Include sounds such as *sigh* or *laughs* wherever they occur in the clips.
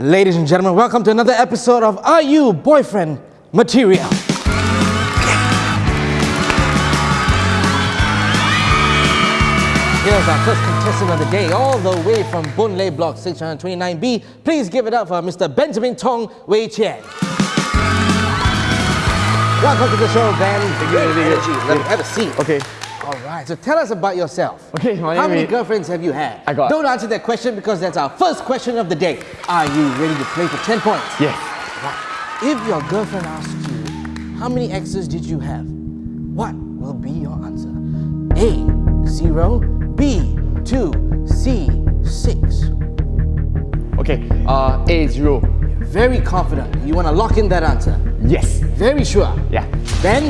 Ladies and gentlemen, welcome to another episode of Are You Boyfriend Material? Here's our first contestant of the day, all the way from Boon Lay Block 629B. Please give it up for Mr. Benjamin Tong Wei Qian. Welcome to the show, Ben. Great energy. Let me have a seat. Okay. All right, so tell us about yourself. Okay, my How many is- girlfriends have you had? I got- Don't answer that question because that's our first question of the day. Are you ready to play for 10 points? Yes. If your girlfriend asks you, how many exes did you have? What will be your answer? A, zero, B, two, C, six. Okay. Uh, A zero. Very confident. You want to lock in that answer? Yes. Very sure. Yeah. Ben,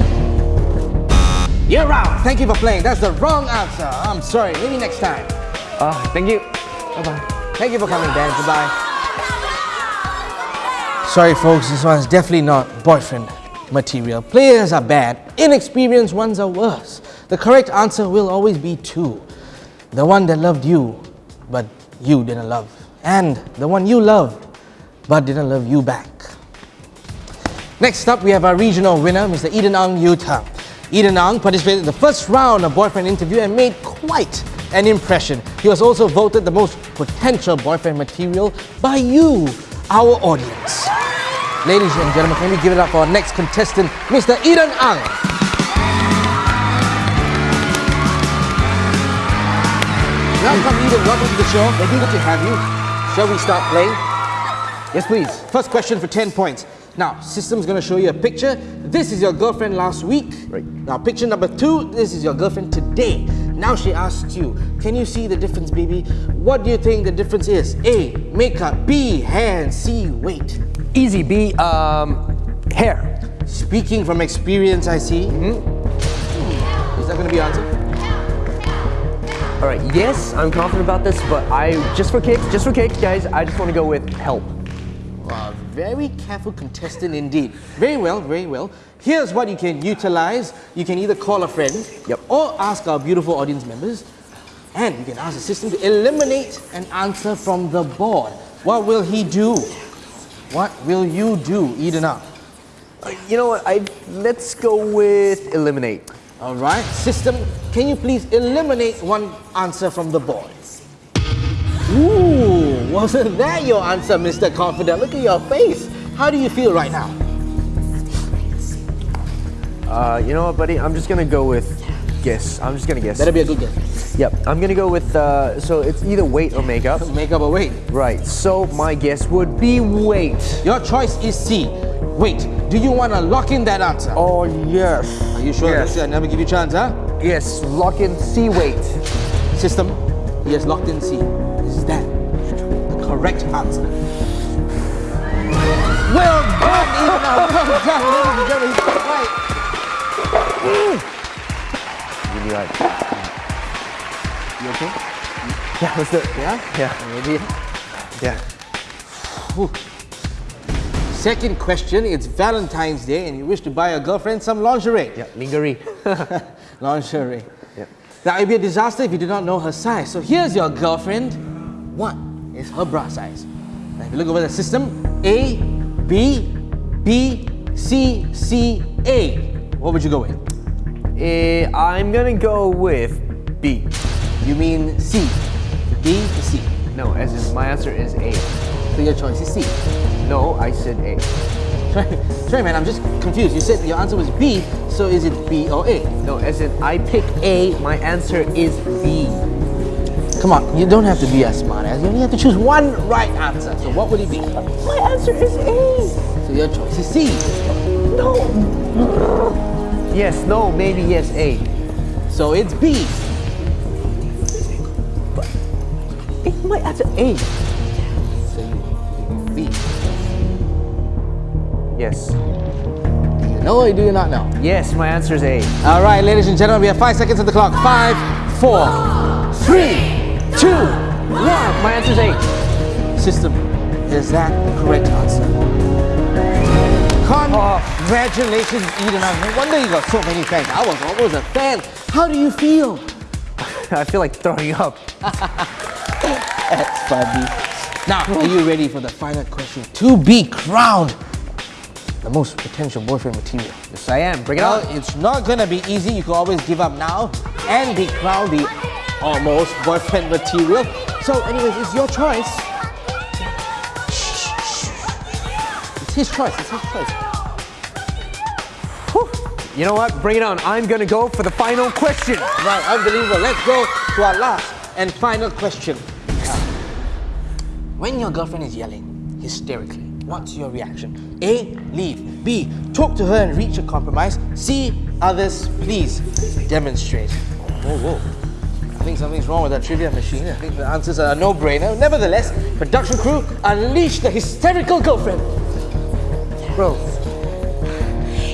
you're out. Thank you for playing. That's the wrong answer. I'm sorry. Maybe next time. Uh, thank you. Bye bye. Thank you for coming, Ben. Goodbye. Sorry, folks, this one's definitely not boyfriend material. Players are bad, inexperienced ones are worse. The correct answer will always be two the one that loved you, but you didn't love, and the one you loved, but didn't love you back. Next up, we have our regional winner, Mr. Eden Ang Yuta. Eden Ang participated in the first round of boyfriend interview and made quite an impression. He was also voted the most potential boyfriend material by you, our audience. Ladies and gentlemen, can we give it up for our next contestant, Mr. Eden Ang? Welcome, Eden. Welcome to the show. Thank you. Good to have you. Shall we start playing? Yes, please. First question for 10 points. Now, system's gonna show you a picture. This is your girlfriend last week. Right. Now, picture number two, this is your girlfriend today. Now she asks you, can you see the difference, baby? What do you think the difference is? A, makeup. B, hair. And C, weight. Easy B. Um, hair. Speaking from experience, I see. Is that gonna be your answer? All right. Yes, I'm confident about this, but I just for kicks, just for kicks, guys. I just want to go with help. Wow, very careful contestant indeed. Very well, very well. Here's what you can utilize. You can either call a friend Yep. or ask our beautiful audience members. And you can ask the system to eliminate an answer from the board. What will he do? What will you do, Eden up? Uh, you know what? I let's go with eliminate. All right, system, can you please eliminate one answer from the board? Ooh, wasn't that your answer, Mr. Confident? Look at your face. How do you feel right now? Uh, you know what, buddy? I'm just gonna go with guess. I'm just gonna guess. That'll be a good guess. Yep. I'm gonna go with. Uh, so it's either weight or makeup. *laughs* Makeup or weight? Right. So my guess would be weight. Your choice is C. Wait, do you want to lock in that answer? Oh yes. Are you sure? Yes. I never give you a chance, huh? Yes. Lock in C weight. System, he has locked in C. Is that correct answer? Well done, Eden. Well done, ladies and gentlemen. He's got it right. Really like. You okay? Yeah. Let's do it. Yeah? Yeah. Maybe. Yeah. Second question, it's Valentine's Day and you wish to buy your girlfriend some lingerie. Yeah. Lingerie. *laughs* *laughs* Lingerie. yeah. Now, it'd be a disaster if you did not know her size. So here's your girlfriend. What is her bra size? Now, if you look over the system, A, B, B, C, C, A. What would you go with? Eh, I'm gonna go with B. You mean C. B to C. No, as in my answer is A. So your choice is C. No, I said A. Sorry, sorry, man, I'm just confused. You said your answer was B, so is it B or A? No, as in I pick A. My answer is B. Come on, you don't have to be as smart as You only have to choose one right answer. So what would it be? My answer is A. So your choice is C. No. Yes. No. Maybe yes. A. So it's B. Eh, My answer A. So you B. Yes. No, you do not know? Yes. My answer is A. All right, ladies and gentlemen, we have five seconds of the clock. Five, four, three, two, one. My answer is A. System, is that the correct answer? Congratulations, Eden. No wonder you got so many fans. I was always a fan. How do you feel? *laughs* I feel like throwing up. *laughs* That's funny. Now, are you ready for the final question? To be crowned the most potential boyfriend material. Yes, I am. Bring it Well, on. it's not gonna be easy. You can always give up now and be crowned the almost boyfriend material. So, anyways, it's your choice. It's his choice. It's his choice. You know what? Bring it on. I'm gonna go for the final question. Right, unbelievable. Let's go to our last and final question. When your girlfriend is yelling hysterically, what's your reaction? A. Leave. B. Talk to her and reach a compromise. C. Others, please demonstrate. Whoa, whoa. I think something's wrong with that trivia machine. I think the answers are a no-brainer. Nevertheless, production crew, unleash the hysterical girlfriend. Bro,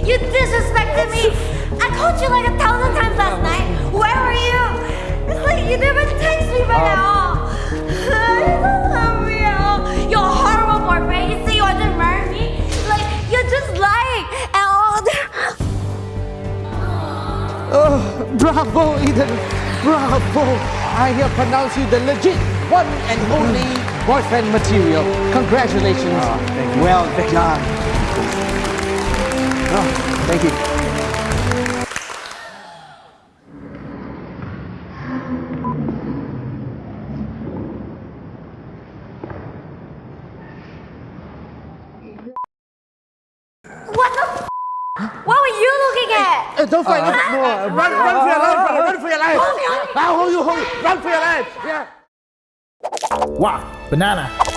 You disrespected me. I called you like a thousand times last night. Where were you? It's like you never text me back um. at all. You don't love me at all. You're a horrible boyfriend. You say you want to marry me. Like you're just lying and all. Oh, bravo, Eden. Bravo. I here pronounce you the legit one and only boyfriend material. Congratulations. Ah, well done. Ah, thank you. What the? F- what were you looking at? Uh, don't fight. no, no, run, run for your life, brother. Run for your life. Hold me, hold me. I'll hold you, hold you. Run for your life. Yeah. Wow, banana.